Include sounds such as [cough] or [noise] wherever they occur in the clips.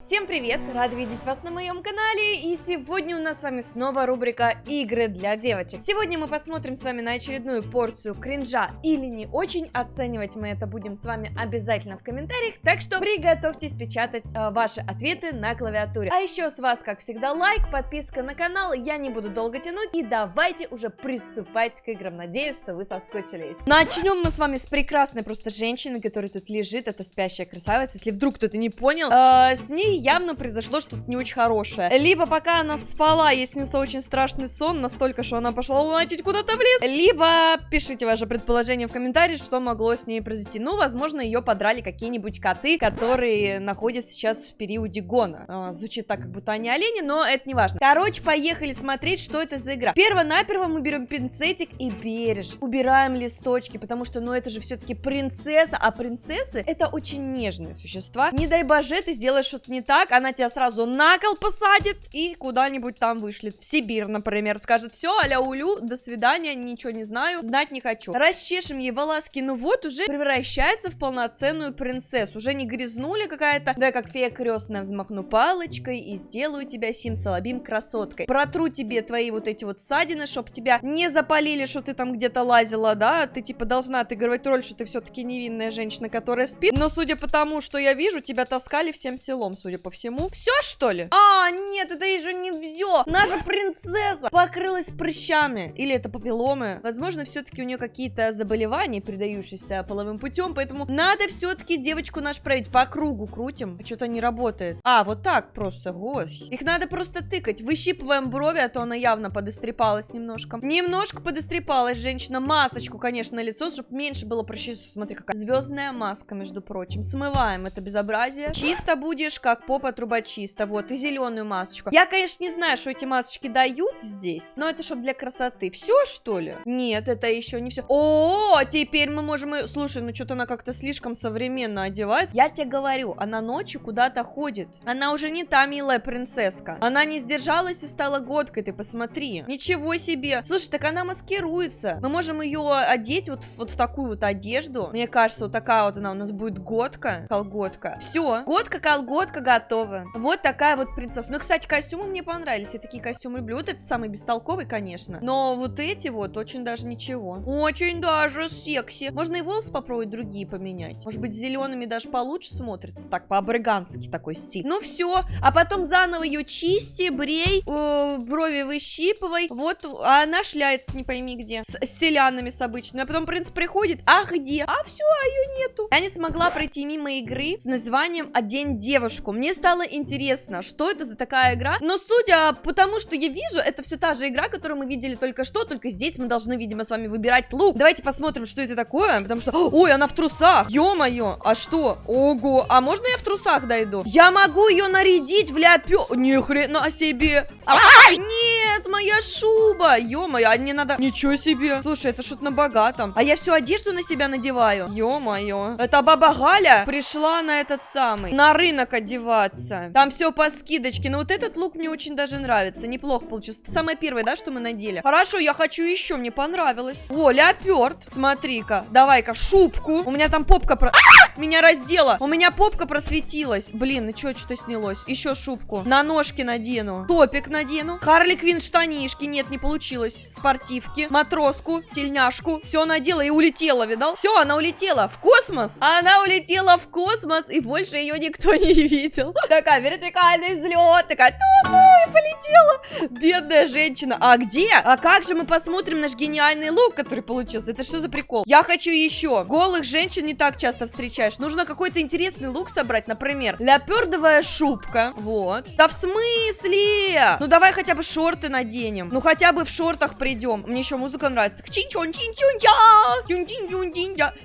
Всем привет! Рада видеть вас на моем канале, и сегодня у нас с вами снова рубрика «Игры для девочек». Сегодня мы посмотрим с вами на очередную порцию кринжа или не очень, оценивать мы это будем с вами обязательно в комментариях, так что приготовьтесь печатать э, ваши ответы на клавиатуре. А еще с вас, как всегда, лайк, подписка на канал, я не буду долго тянуть, и давайте уже приступать к играм, надеюсь, что вы соскучились. Начнем мы с вами с прекрасной просто женщины, которая тут лежит, это спящая красавица, если вдруг кто-то не понял, э, с ней явно произошло что-то не очень хорошее. Либо пока она спала, ей снился очень страшный сон, настолько, что она пошла лунатить куда-то в лес. Либо пишите ваше предположение в комментарии, что могло с ней произойти. Ну, возможно, ее подрали какие-нибудь коты, которые находятся сейчас в периоде гона. А, звучит так, как будто они олени, но это не важно. Короче, поехали смотреть, что это за игра. Перво-наперво мы берем пинцетик и бережно убираем листочки, потому что, ну, это же все-таки принцесса, а принцессы это очень нежные существа. Не дай боже, ты сделаешь что-то не так, она тебя сразу на кол посадит и куда-нибудь там вышлет. В Сибирь, например, скажет, все, аля улю, до свидания, ничего не знаю, знать не хочу. Расчешем ей волоски, ну вот уже превращается в полноценную принцессу. Уже не грязнули какая-то, да, как фея крестная, взмахну палочкой и сделаю тебя сим-салабим красоткой. Протру тебе твои вот эти вот ссадины, чтоб тебя не запалили, что ты там где-то лазила, да, ты типа должна отыгрывать роль, что ты все-таки невинная женщина, которая спит. Но судя по тому, что я вижу, тебя таскали всем селом, судя судя по всему. Все, что ли? А, нет, это еще не все. Наша принцесса покрылась прыщами. Или это папилломы. Возможно, все-таки у нее какие-то заболевания, передающиеся половым путем, поэтому надо все-таки девочку наш проверить. По кругу крутим. Что-то не работает. А, вот так просто, гось. Их надо просто тыкать. Выщипываем брови, а то она явно подострепалась немножко. Немножко подострепалась женщина. Масочку, конечно, на лицо, чтобы меньше было прыщей. Смотри, какая звездная маска, между прочим. Смываем это безобразие. Чисто будешь, как попа трубочиста, вот, и зеленую масочку. Я, конечно, не знаю, что эти масочки дают здесь, но это чтобы для красоты. Все, что ли? Нет, это еще не все. О, теперь мы можем... Слушай, ну что-то она как-то слишком современно одевается. Я тебе говорю, она ночью куда-то ходит. Она уже не та милая принцесска. Она не сдержалась и стала годкой, ты посмотри. Ничего себе. Слушай, так она маскируется. Мы можем ее одеть вот, вот в такую вот одежду. Мне кажется, вот такая вот она у нас будет годка, колготка. Все, годка, колготка, готово. Вот такая вот принцесса. Ну, кстати, костюмы мне понравились. Я такие костюмы люблю. Вот этот самый бестолковый, конечно. Но вот эти вот очень даже ничего. Очень даже секси. Можно и волосы попробовать другие поменять. Может быть, зелеными даже получше смотрится. Так, по-абрыгански такой стиль. Ну все. А потом заново ее чисти, брей, э, брови выщипывай. Вот, а она шляется не пойми где. С, с селянами с обычными. А потом принц приходит. А где? А все, а ее нету. Я не смогла пройти мимо игры с названием «Одень девушку». Мне стало интересно, что это за такая игра. Но судя по тому, что я вижу, это все та же игра, которую мы видели только что, только здесь мы должны, видимо, с вами выбирать лук. Давайте посмотрим, что это такое, потому что... Ой, она в трусах! Ё-моё, а что? Ого, а можно я в трусах дойду? Я могу ее нарядить в ляпё... Ни хрена себе! Ай, нет, моя шуба! Ё-моё, а мне надо... Ничего себе! Слушай, это что-то на богатом. А я всю одежду на себя надеваю. Ё-моё. Это баба Галя пришла на этот самый... На рынок одевать одеваться. Там все по скидочке. Но вот этот лук мне очень даже нравится. Неплохо получился. Это самое первое, да, что мы надели? Хорошо, я хочу еще. Мне понравилось. О, леоперд. Смотри-ка. Давай-ка шубку. У меня там попка про... А! Меня раздела. У меня попка просветилась. Блин, ну что, что снялось? Еще шубку. На ножки надену. Топик надену. Харли Квин штанишки. Нет, не получилось. Спортивки. Матроску. Тельняшку. Все надела и улетела, видал? Все, она улетела в космос. Она улетела в космос, и больше ее никто не видел полетел. [laughs] Такая вертикальный взлет, такая ту-ту, и полетела. Бедная женщина. А где? А как же мы посмотрим наш гениальный лук, который получился? Это что за прикол? Я хочу еще. Голых женщин не так часто встречаешь. Нужно какой-то интересный лук собрать, например, ляпердовая шубка. Вот. Да в смысле? Ну давай хотя бы шорты наденем. Ну хотя бы в шортах придем. Мне еще музыка нравится. чин-чон, чин-чон-ча.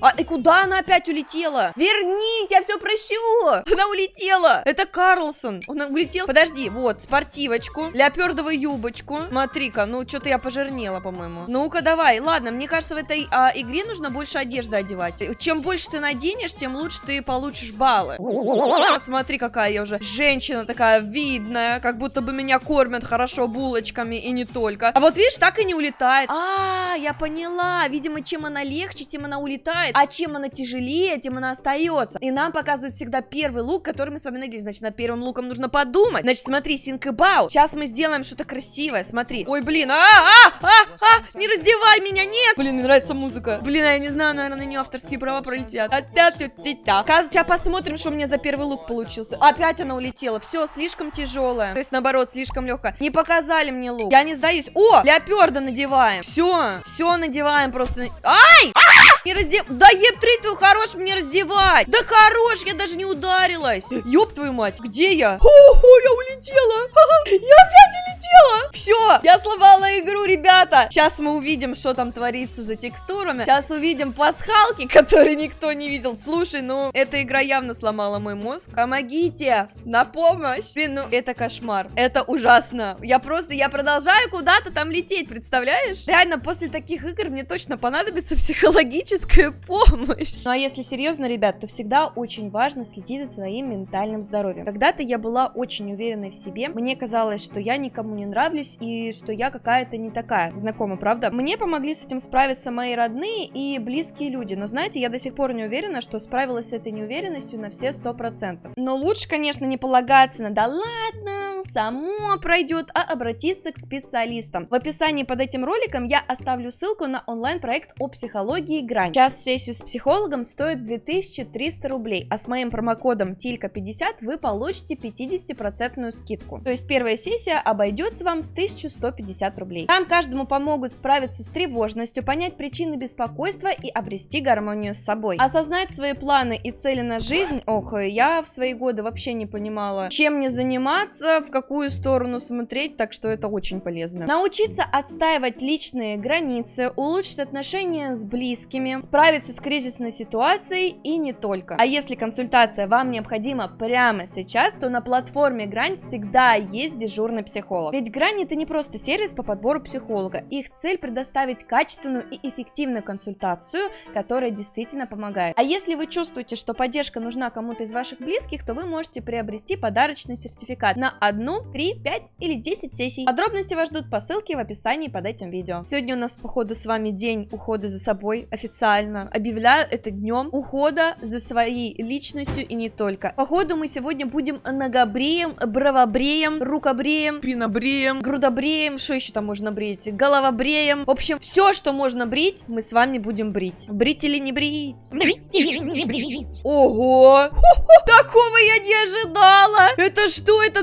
А и куда она опять улетела? Вернись, я все прощу. [laughs] Она улетела. Это Карлсон. Он улетел. Подожди, вот, спортивный гривочку, леопердовую юбочку. Смотри-ка, ну что-то я пожирнела, по-моему. Ну-ка, давай. Ладно, мне кажется, в этой а, игре нужно больше одежды одевать. Чем больше ты наденешь, тем лучше ты получишь баллы. Смотри, какая я уже женщина такая видная, как будто бы меня кормят хорошо булочками и не только. А вот видишь, так и не улетает. А, я поняла. Видимо, чем она легче, тем она улетает. А чем она тяжелее, тем она остается. И нам показывают всегда первый лук, который мы с вами надеялись. Значит, над первым луком нужно подумать. Значит, смотри, about. Сейчас мы сделаем что-то красивое. Смотри. Ой, блин, а, а, а, а, не раздевай меня, нет. Блин, мне нравится музыка. Блин, а я не знаю, наверное, на нее авторские права пролетят. Сейчас посмотрим, что у меня за первый лук получился. Опять она улетела. Все, слишком тяжелая. То есть, наоборот, слишком легкая. Не показали мне лук. Я не сдаюсь. О, леоперда надеваем. Все, все надеваем просто. Ай! Не раздев... Да еб твой хорош мне раздевать. Да хорош, я даже не ударилась. Ёб твою мать, где я? О, я улетела. Я опять улетела. Все, я сломала игру, ребята. Сейчас мы увидим, что там творится за текстурами. Сейчас увидим пасхалки, [laughs] которые никто не видел. Слушай, ну, эта игра явно сломала мой мозг. Помогите, на помощь. Блин, ну, это кошмар. Это ужасно. Я просто, я продолжаю куда-то там лететь, представляешь? Реально, после таких игр мне точно понадобится [laughs] психологическая [laughs] помощь. Ну, а если серьезно, ребят, то всегда очень важно следить за своим ментальным здоровьем. Когда-то я была очень уверенной в себе. Мне казалось, что я никому не нравлюсь и что я какая-то не такая. Знакома, правда? Мне помогли с этим справиться мои родные и близкие люди. Но знаете, я до сих пор не уверена, что справилась с этой неуверенностью на все сто процентов. Но лучше, конечно, не полагаться на «да ладно, само пройдет», а обратиться к специалистам. В описании под этим роликом я оставлю ссылку на онлайн-проект о психологии «Грань». Час сессии с психологом стоит 2300 рублей, а с моим промокодом TILKA50 вы получите 50% скидку. То есть первая сессия обойдется вам в 1150 рублей. Там каждому помогут справиться с тревожностью, понять причины беспокойства и обрести гармонию с собой. Осознать свои планы и цели на жизнь, ох, я в свои годы вообще не понимала, чем мне заниматься, в какую сторону смотреть, так что это очень полезно. Научиться отстаивать личные границы, улучшить отношения с близкими, справиться с кризисной ситуацией и не только. А если консультация вам необходима прямо сейчас, то на платформе Грань всегда есть дежурный психолог. Ведь Грань это не просто сервис по подбору психолога. Их цель предоставить качественную и эффективную консультацию, которая действительно помогает. А если вы чувствуете, что поддержка нужна кому-то из ваших близких, то вы можете приобрести подарочный сертификат на одну, три, пять или 10 сессий. Подробности вас ждут по ссылке в описании под этим видео. Сегодня у нас, походу, с вами день ухода за собой официально. Объявляю это днем ухода за своей личностью и не только. Походу, мы сегодня будем ногобреем, бровобреем, рукобреем, пинобреем, грудобреем, что еще там можно брить, головобреем. В общем, все, что можно брить, мы с вами будем брить. Брить или не брить? Брить или не брить? Ого! Такого я не ожидала! Это что? Это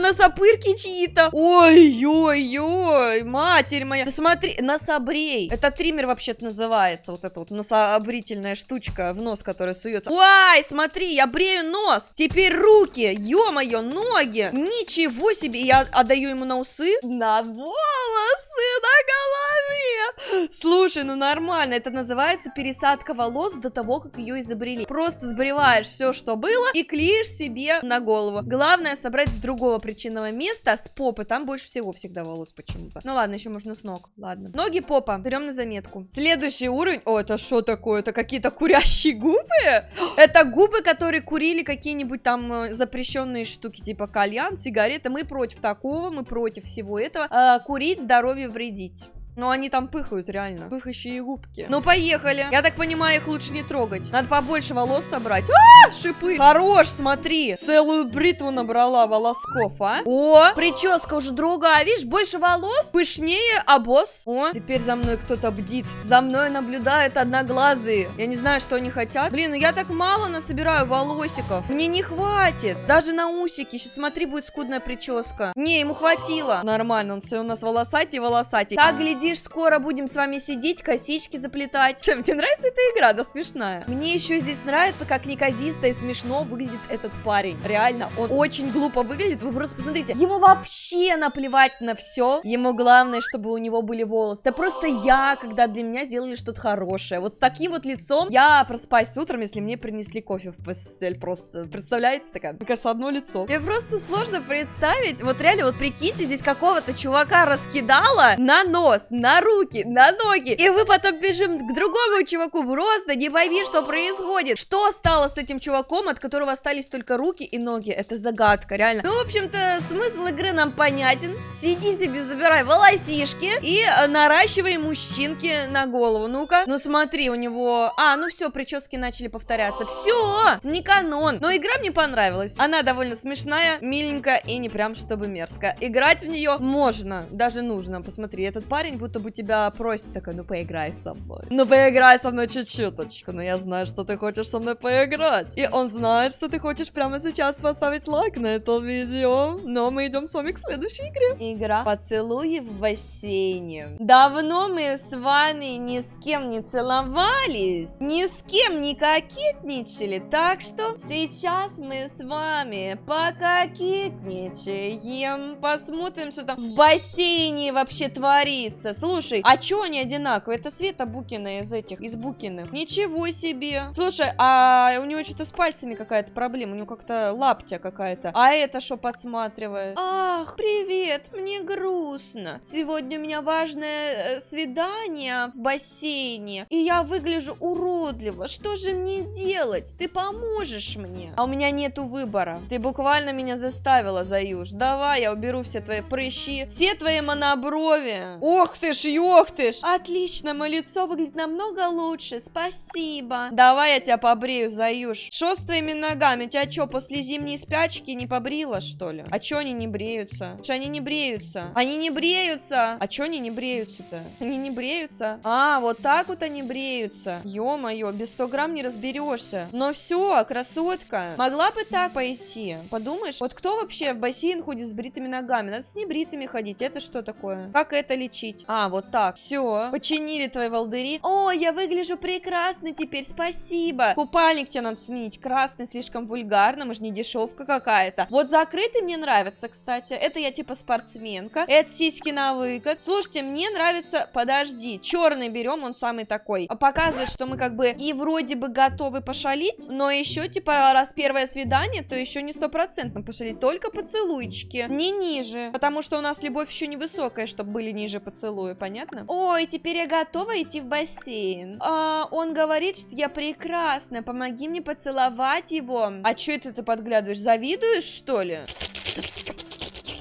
носопырки чьи-то? Ой-ой-ой, матерь моя. Да смотри, нособрей. Это триммер вообще-то называется. Вот эта вот носообрительная штучка в нос, которая суется. Ой, смотри, я брею нос. Теперь руки. Ё-моё, ноги. Ничего себе. Я отдаю ему на усы. На волосы, на голове. Слушай, ну нормально. Это называется пересадка волос до того, как ее изобрели. Просто сбриваешь все, что было, и клеишь себе на голову. Главное собрать с другого причинного места, с попы. Там больше всего всегда волос почему-то. Ну ладно, еще можно с ног. Ладно. Ноги, попа. Берем на заметку. Следующий уровень. О, это что такое? Это какие-то курящие губы? [gasps] Это губы, которые курили какие-нибудь там э, запрещенные штуки, типа кальян, сигареты. Мы против такого, мы против всего этого. А, курить, здоровью вредить. Но они там пыхают, реально. Пыхающие губки. Ну, поехали. Я так понимаю, их лучше не трогать. Надо побольше волос собрать. А, шипы. Хорош, смотри. Целую бритву набрала волосков, а. О, прическа уже другая. Видишь, больше волос, пышнее, а босс. О, теперь за мной кто-то бдит. За мной наблюдают одноглазые. Я не знаю, что они хотят. Блин, ну я так мало насобираю волосиков. Мне не хватит. Даже на усики. Сейчас смотри, будет скудная прическа. Не, ему хватило. Нормально, он все у нас волосатый, волосатый. Так, гляди, Глядишь, скоро будем с вами сидеть, косички заплетать. Чем тебе нравится эта игра? Да смешная. Мне еще здесь нравится, как неказисто и смешно выглядит этот парень. Реально, он очень глупо выглядит. Вы просто посмотрите. Ему вообще наплевать на все. Ему главное, чтобы у него были волосы. Это просто я, когда для меня сделали что-то хорошее. Вот с таким вот лицом я проспаюсь утром, если мне принесли кофе в постель. Просто, представляете, такая, мне кажется, одно лицо. Мне просто сложно представить. Вот реально, вот прикиньте, здесь какого-то чувака раскидала на нос, на руки, на ноги. И мы потом бежим к другому чуваку. Просто не пойми, что происходит. Что стало с этим чуваком, от которого остались только руки и ноги? Это загадка, реально. Ну, в общем-то, смысл игры нам понятен. Сиди себе, забирай волосишки и э, наращивай мужчинки на голову. Ну-ка. Ну, смотри, у него... А, ну все, прически начали повторяться. Все, не канон. Но игра мне понравилась. Она довольно смешная, миленькая и не прям чтобы мерзкая. Играть в нее можно, даже нужно. Посмотри, этот парень будто бы тебя просит такой, ну поиграй со мной. Ну поиграй со мной чуть-чуточку. Но я знаю, что ты хочешь со мной поиграть. И он знает, что ты хочешь прямо сейчас поставить лайк на это видео. Но мы идем с вами к следующей игре. Игра «Поцелуи в бассейне». Давно мы с вами ни с кем не целовались, ни с кем не кокетничали, так что сейчас мы с вами пококетничаем, посмотрим, что там в бассейне вообще творится. Слушай, а чё они одинаковые? Это Света Букина из этих, из Букиных. Ничего себе. Слушай, а у него что-то с пальцами какая-то проблема, у него как-то лаптя какая-то. А это что подсматривает? Ах, привет, мне грустно. Сегодня у меня важное э, свидание в бассейне, и я выгляжу уродливо. Что же мне делать? Ты поможешь мне? А у меня нету выбора. Ты буквально меня заставила, Заюш. Давай, я уберу все твои прыщи, все твои моноброви. Ох ты ж, ох ты ж. Отлично, мое лицо выглядит намного лучше, спасибо. Давай я тебя побрею, Заюш. Что с твоими ногами? У тебя что, после зимней спячки не побрила, что ли? А чё они не бреются? Что они не бреются? Они не бреются. А чё они не бреются-то? Они не бреются. А, вот так вот они бреются. Ё-моё, без 100 грамм не разберешься. Но все, красотка. Могла бы так пойти. Подумаешь, вот кто вообще в бассейн ходит с бритыми ногами? Надо с небритыми ходить. Это что такое? Как это лечить? А, вот так. Все. Починили твои волдыри. О, я выгляжу прекрасно теперь. Спасибо. Купальник тебе надо сменить. Красный слишком вульгарно. Мы же не дешевка какая-то. Вот закрытый мне нравится, кстати. Это я типа спортсменка. Это сиськи на выкат. Слушайте, мне нравится... Подожди. Черный берем, он самый такой. Показывает, что мы как бы и вроде бы готовы пошалить, но еще типа раз первое свидание, то еще не стопроцентно пошалить. Только поцелуйчики. Не ниже. Потому что у нас любовь еще невысокая, чтобы были ниже поцелуи, понятно? Ой, теперь я готова идти в бассейн. А, он говорит, что я прекрасна. Помоги мне поцеловать его. А что это ты подглядываешь? Завидуешь, что ли?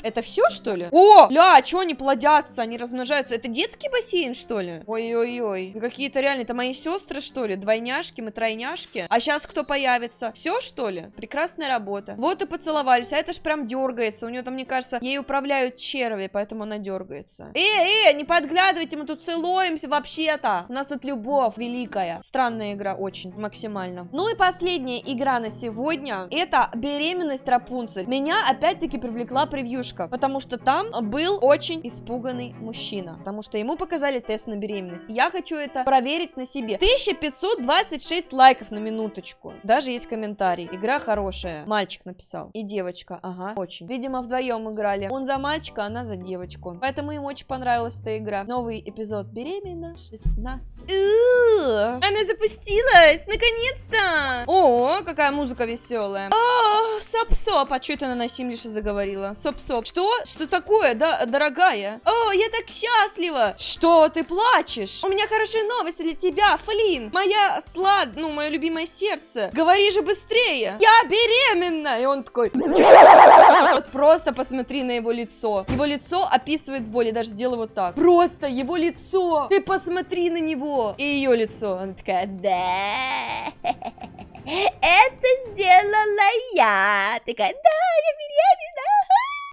Это все, что ли? О, ля, что они плодятся, они размножаются? Это детский бассейн, что ли? Ой-ой-ой. Какие-то реально, это мои сестры, что ли? Двойняшки, мы тройняшки. А сейчас кто появится? Все, что ли? Прекрасная работа. Вот и поцеловались, а это ж прям дергается. У нее там, мне кажется, ей управляют черви, поэтому она дергается. Эй, эй, не подглядывайте, мы тут целуемся вообще-то. У нас тут любовь великая. Странная игра, очень, максимально. Ну и последняя игра на сегодня. Это беременность Рапунцель. Меня опять-таки привлекла превьюшка девушка, потому что там был очень испуганный мужчина, потому что ему показали тест на беременность. Я хочу это проверить на себе. 1526 лайков на минуточку. Даже есть комментарий. Игра хорошая. Мальчик написал. И девочка. Ага, очень. Видимо, вдвоем играли. Он за мальчика, она за девочку. Поэтому им очень понравилась эта игра. Новый эпизод беременна 16. Она запустилась! Наконец-то! О, какая музыка веселая. О, соп-соп. А что это она на Симлише заговорила? Соп-соп. Что? Что такое, да, дорогая? О, я так счастлива! Что, ты плачешь? У меня хорошие новости для тебя, Флин! Моя слад... Ну, мое любимое сердце. Говори же быстрее! Я беременна! И он такой... Вот просто посмотри на его лицо. Его лицо описывает боль. Я даже сделаю вот так. Просто его лицо! Ты посмотри на него! И ее лицо. Она такая, да. [laughs] Это сделала я. Такая, да, я беременна.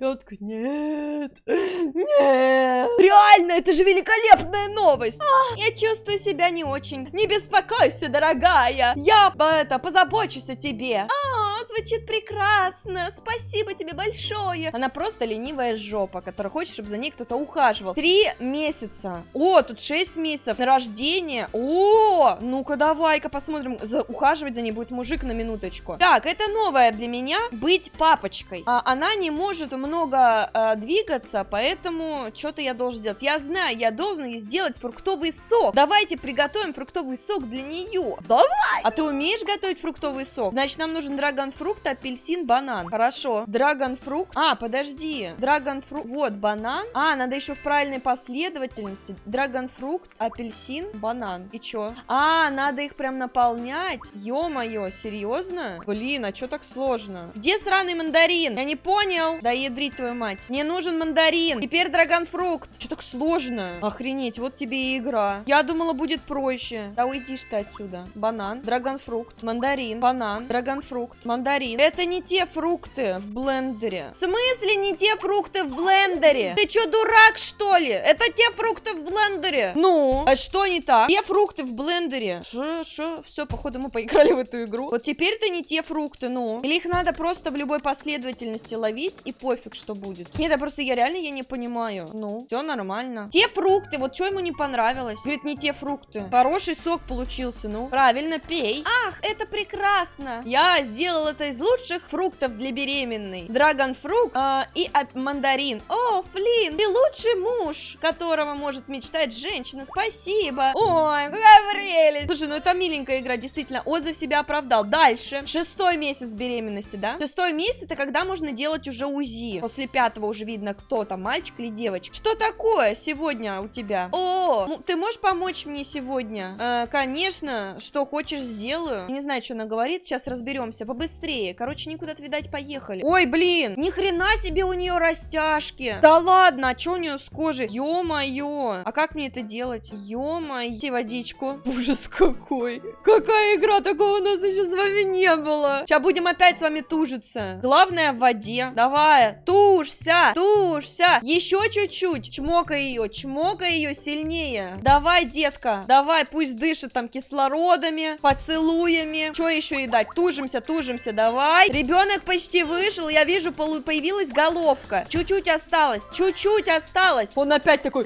Я такая, нет, нет. Реально, это же великолепная новость. А, я чувствую себя не очень. Не беспокойся, дорогая. Я, это, позабочусь о тебе. А, звучит прекрасно. Спасибо тебе большое. Она просто ленивая жопа, которая хочет, чтобы за ней кто-то ухаживал. Три месяца. О, тут шесть месяцев на рождение. О, ну-ка давай-ка посмотрим. За, ухаживать за ней будет мужик на минуточку. Так, это новое для меня. Быть папочкой. А, она не может много а, двигаться, поэтому что-то я должен сделать. Я знаю, я должен ей сделать фруктовый сок. Давайте приготовим фруктовый сок для нее. Давай! А ты умеешь готовить фруктовый сок? Значит, нам нужен драгонфрукт, апельсин, банан. Хорошо. Драгонфрукт. А, подожди. Драгонфрукт. Вот, банан. А, надо еще в правильной последовательности. Драгонфрукт, апельсин, банан. И чё? А, надо их прям наполнять. Ё-моё, серьезно? Блин, а чё так сложно? Где сраный мандарин? Я не понял. Да ядрить твою мать. Мне нужен мандарин. Теперь драгонфрукт. Чё так сложно? Охренеть, вот тебе и игра. Я думала, будет проще. Да уйдишь ты отсюда. Банан, драгонфрукт, мандарин, банан, драгонфрукт, мандарин. Это не те фрукты в блендере. В смысле не те фрукты в блендере? Ты чё, дурак, что ли? Это те фрукты в блендере. Ну, а что не так? Те фрукты в блендере. Шо, шо? Все, походу мы поиграли в эту игру. Вот теперь это не те фрукты, ну. Или их надо просто в любой последовательности ловить и пофиг, что будет. Нет, я просто, я реально, я не понимаю. Ну, все нормально. Те фрукты, вот что ему не понравилось? Говорит, не те фрукты. Хороший сок получился, ну. Правильно, пей. Ах, это прекрасно. Я сделал это из лучших фруктов для беременной. Драгонфрукт э, и от мандарин. О, Флин, ты лучший муж, которого может мечтать женщина. Спасибо. Ой, какая прелесть. Слушай, ну это миленькая игра, действительно. Отзыв себя оправдал. Дальше. Шестой месяц беременности, да? Шестой месяц это когда можно делать уже УЗИ. После пятого уже видно, кто там, мальчик или девочка. Что такое сегодня у тебя? О, ну, ты можешь помочь мне сегодня? Э, конечно, что хочешь сделаю. Я не знаю, что она говорит, сейчас разберемся. Побыстрее. Короче, никуда видать, поехали. Ой, блин, ни хрена себе у нее растяжки. Да ладно, а что у нее с кожей? Ё-моё. А как мне это делать? Ё-моё. водичку. [laughs] Ужас какой. Какая игра, такого у нас еще с вами не было. Сейчас будем опять с вами тужиться. Главное в воде. Давай, тушься, тушься. Еще чуть-чуть. Чмокай ее, чмокай ее сильнее. Давай, детка, давай, пусть дышит там кислородами, поцелуями. Что еще ей дать? Тужимся, тужимся, давай. Ребенок почти вышел, я вижу, появилась головка. Чуть-чуть осталось, чуть-чуть осталось. Он опять такой...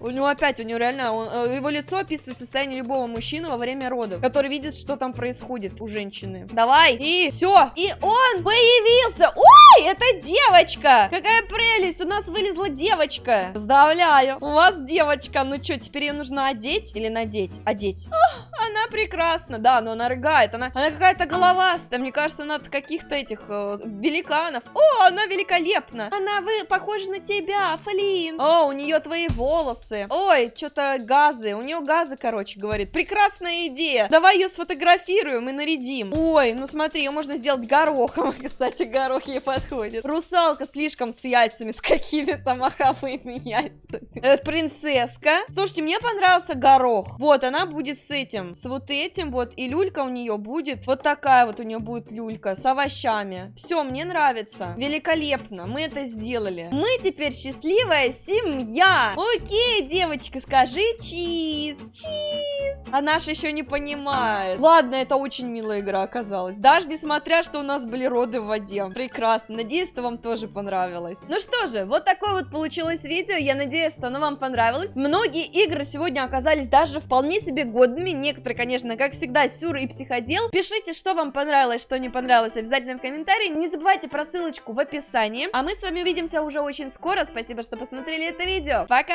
У него опять, у него реально, он, э, его лицо описывает состояние любого мужчины во время родов, который видит, что там происходит у женщины. Давай, и все. И он появился. Ой, это девочка. Какая прелесть, у нас вылезла девочка. Поздравляю, у вас девочка. Ну что, теперь ее нужно одеть или надеть? Одеть. Ох, она прекрасна, да, но она рыгает. Она, она какая-то головастая. Мне кажется, она от каких-то этих э, великанов. О, она великолепна. Она вы похожа на тебя, Флин. О, у нее твои волосы. Ой, что-то газы. У нее газы, короче, говорит. Прекрасная идея. Давай ее сфотографируем и нарядим. Ой, ну смотри, ее можно сделать горохом. [laughs] Кстати, горох ей подходит. Русалка слишком с яйцами, с какими-то маховыми яйцами. Это принцесска. Слушайте, мне понравился горох. Вот, она будет с этим, с вот этим вот. И люлька у нее будет, вот такая вот у нее будет люлька, с овощами. Все, мне нравится. Великолепно, мы это сделали. Мы теперь счастливая семья. Окей, девочка, скажи чиз, чиз. А наша еще не понимает. Ладно, это очень милая игра оказалась. Даже несмотря, что у нас были роды в воде. Прекрасно. Надеюсь, что вам тоже понравилось. Ну что же, вот такое вот получилось видео. Я надеюсь, что оно вам понравилось. Многие игры сегодня оказались даже вполне себе годными. Некоторые, конечно, как всегда, сюр и психодел. Пишите, что вам понравилось, что не понравилось, обязательно в комментарии. Не забывайте про ссылочку в описании. А мы с вами увидимся уже очень скоро. Спасибо, что посмотрели это видео. Пока!